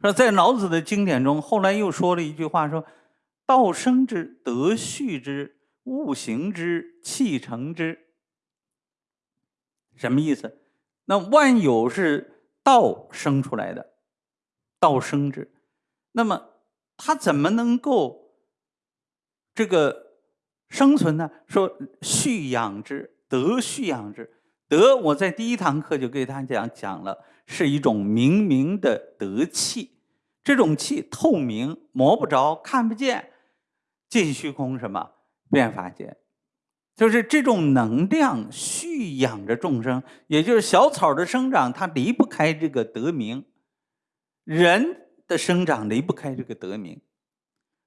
说在老子的经典中，后来又说了一句话，说：“道生之，德畜之，物行之，气成之。”什么意思？那万有是道生出来的，道生之。那么它怎么能够这个生存呢？说畜养之，德畜养之。德，我在第一堂课就给大家讲讲了，是一种明明的德气。这种气透明，摸不着，看不见，尽虚空什么变法界，就是这种能量蓄养着众生。也就是小草的生长，它离不开这个德明；人的生长离不开这个德明，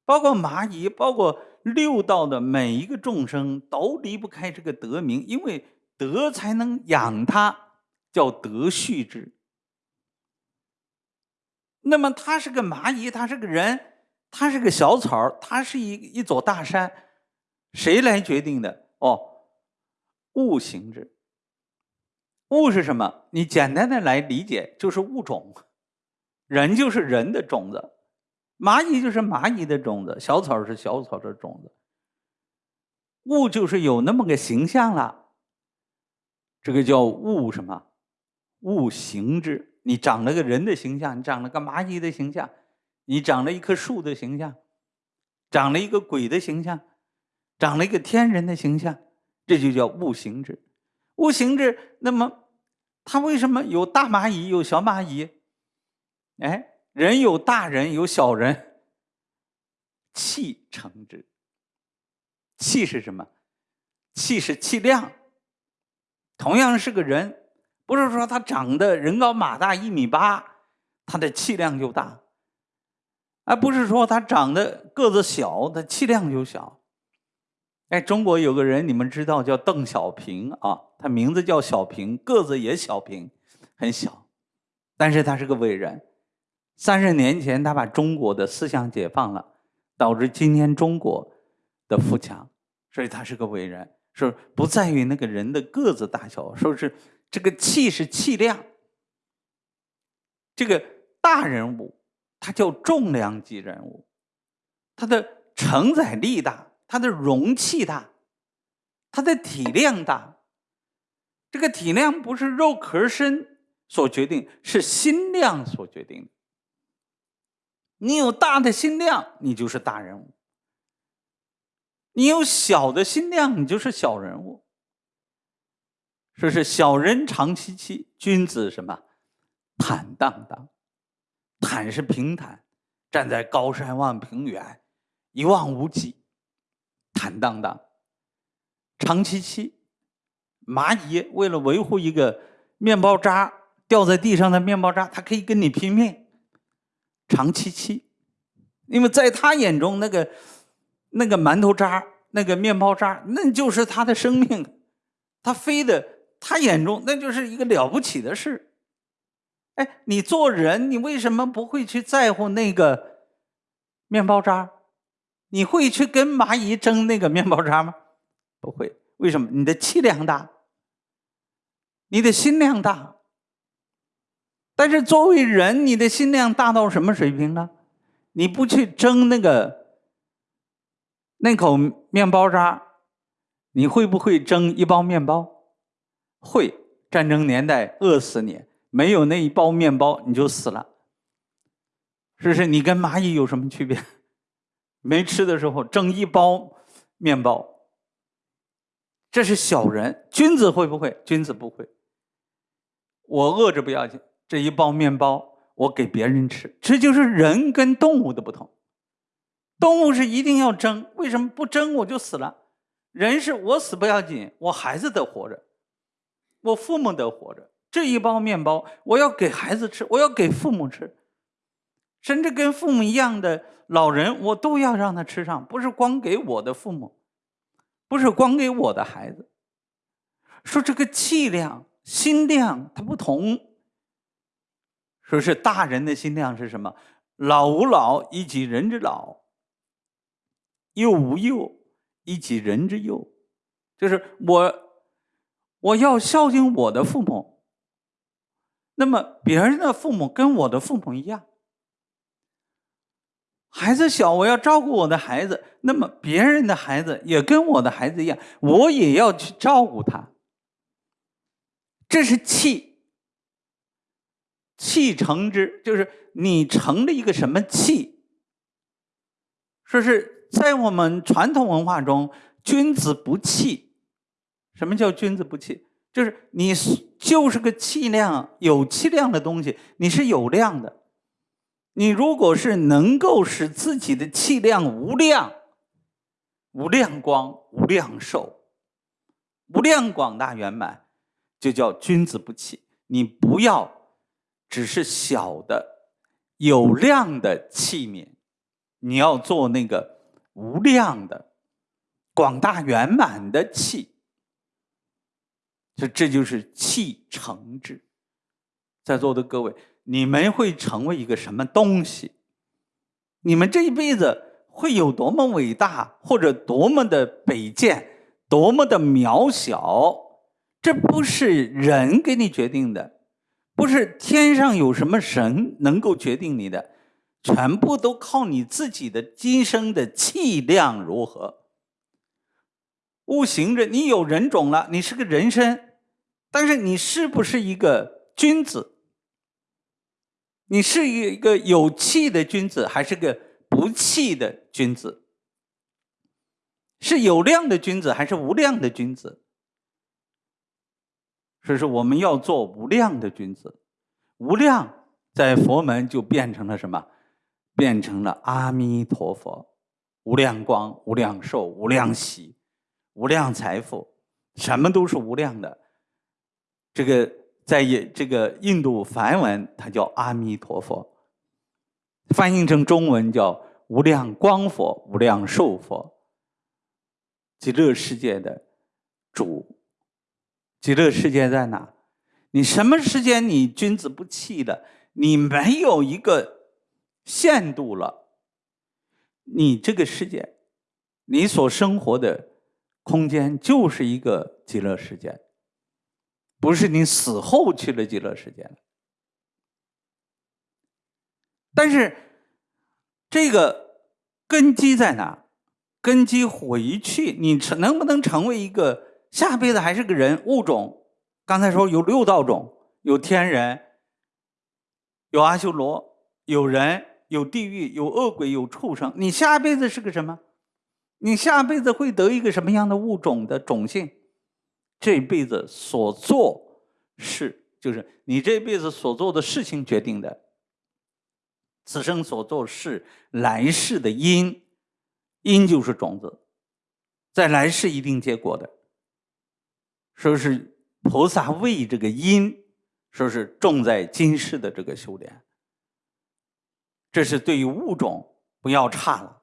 包括蚂蚁，包括六道的每一个众生都离不开这个德明，因为。德才能养他，叫德畜之。那么他是个蚂蚁，他是个人，他是个小草，他是一一座大山，谁来决定的？哦，物行之。物是什么？你简单的来理解，就是物种。人就是人的种子，蚂蚁就是蚂蚁的种子，小草是小草的种子。物就是有那么个形象了。这个叫物什么？物形之。你长了个人的形象，你长了个蚂蚁的形象，你长了一棵树的形象，长了一个鬼的形象，长了一个天人的形象，这就叫物形之。物形之，那么它为什么有大蚂蚁有小蚂蚁？哎，人有大人有小人，气成之。气是什么？气是气量。同样是个人，不是说他长得人高马大一米八，他的气量就大；而不是说他长得个子小，他气量就小。哎，中国有个人，你们知道叫邓小平啊，他名字叫小平，个子也小平，很小，但是他是个伟人。三十年前，他把中国的思想解放了，导致今天中国的富强，所以他是个伟人。是不在于那个人的个子大小，说是这个气是气量。这个大人物，他叫重量级人物，他的承载力大，他的容器大，他的体量大。这个体量不是肉壳身所决定，是心量所决定的。你有大的心量，你就是大人物。你有小的心量，你就是小人物。说是小人长戚戚，君子什么坦荡荡？坦是平坦，站在高山望平原，一望无际，坦荡荡。长戚戚，蚂蚁为了维护一个面包渣掉在地上的面包渣，它可以跟你拼命。长戚戚，因为在他眼中那个。那个馒头渣，那个面包渣，那就是他的生命，他飞的，他眼中那就是一个了不起的事。哎，你做人，你为什么不会去在乎那个面包渣？你会去跟蚂蚁争那个面包渣吗？不会。为什么？你的气量大，你的心量大。但是作为人，你的心量大到什么水平呢？你不去争那个。那口面包渣，你会不会蒸一包面包？会。战争年代饿死你，没有那一包面包你就死了。是不是？你跟蚂蚁有什么区别？没吃的时候蒸一包面包，这是小人。君子会不会？君子不会。我饿着不要紧，这一包面包我给别人吃，这就是人跟动物的不同。动物是一定要争，为什么不争我就死了？人是我死不要紧，我孩子得活着，我父母得活着。这一包面包我要给孩子吃，我要给父母吃，甚至跟父母一样的老人，我都要让他吃上，不是光给我的父母，不是光给我的孩子。说这个气量、心量它不同，说是大人的心量是什么？老吾老以及人之老。幼吾幼，以及人之幼，就是我，我要孝敬我的父母。那么别人的父母跟我的父母一样，孩子小，我要照顾我的孩子，那么别人的孩子也跟我的孩子一样，我也要去照顾他。这是气，气成之，就是你成了一个什么气？说是在我们传统文化中，君子不器。什么叫君子不器？就是你就是个气量有气量的东西，你是有量的。你如果是能够使自己的气量无量、无量光、无量寿、无量广大圆满，就叫君子不器。你不要只是小的有量的器皿，你要做那个无量的广大圆满的气。这这就是气成之。在座的各位。你们会成为一个什么东西？你们这一辈子会有多么伟大，或者多么的卑贱，多么的渺小？这不是人给你决定的，不是天上有什么神能够决定你的，全部都靠你自己的今生的气量如何。悟行着，你有人种了，你是个人身，但是你是不是一个君子？你是一个有气的君子，还是个不气的君子？是有量的君子，还是无量的君子？所以说，我们要做无量的君子。无量在佛门就变成了什么？变成了阿弥陀佛，无量光、无量寿、无量喜、无量财富，什么都是无量的。这个。在印这个印度梵文，它叫阿弥陀佛，翻译成中文叫无量光佛、无量寿佛，极乐世界的主。极乐世界在哪？你什么时间你君子不器的，你没有一个限度了，你这个世界，你所生活的空间就是一个极乐世界。不是你死后去了极乐世界了，但是这个根基在哪？根基回去，你成能不能成为一个下辈子还是个人物种？刚才说有六道种，有天人，有阿修罗，有人，有地狱，有恶鬼，有畜生。你下辈子是个什么？你下辈子会得一个什么样的物种的种性？这辈子所做事，就是你这辈子所做的事情决定的。此生所做事，来世的因，因就是种子，在来世一定结果的。说是菩萨为这个因，说是种在今世的这个修炼。这是对于物种不要差了。